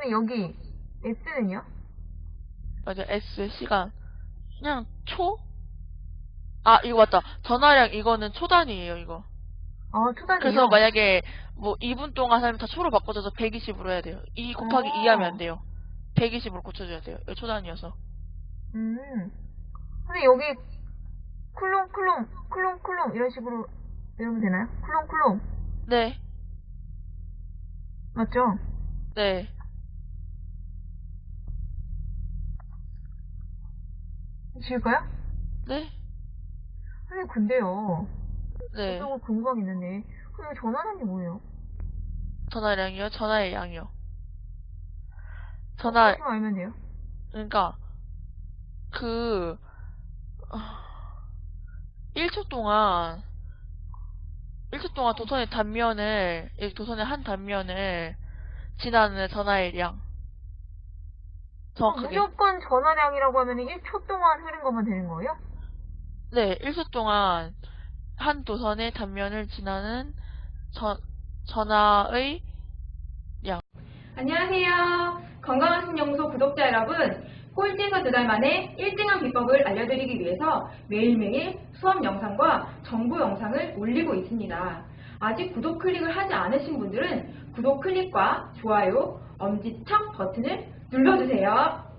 그러면 여기 S는요? 맞아, S, 시간. 그냥 초? 아, 이거 맞다. 전하량 이거는 초단위예요, 이거. 아, 초단위요? 그래서 만약에 뭐 2분 동안 하면 다 초로 바꿔줘서 120으로 해야 돼요. 2 곱하기 어. 2 하면 안 돼요. 120으로 고쳐줘야 돼요. 이거 초단위여서. 음. 근데 여기 쿨롱 쿨롱 쿨롱 쿨롱 이런 식으로 외우면 되나요? 쿨롱 쿨롱 네, 맞죠? 네. 지울까요? 네, 선생님 근데요 네. 저도 궁금한 게 있는데 그럼 전화량이 뭐예요? 전화량이요? 전화의 양이요. 전화, 어떻게 알면 돼요? 그러니까, 그, 아, 1초 동안, 1초 동안 도선의 단면을, 이 도선의 한 단면을 지나는 전화의 양. 정확하게. 무조건 전화량이라고 하면 1초 동안 흐른 것만 되는 거예요? 네, 1초 동안 한 도선의 단면을 지나는 전, 전화의 안녕하세요. 건강한 신연구소 구독자 여러분. 꼴찌에서 두 달 만에 1등한 비법을 알려드리기 위해서 매일매일 수업 영상과 정보 영상을 올리고 있습니다. 아직 구독 클릭을 하지 않으신 분들은 구독 클릭과 좋아요, 엄지척 버튼을 눌러주세요.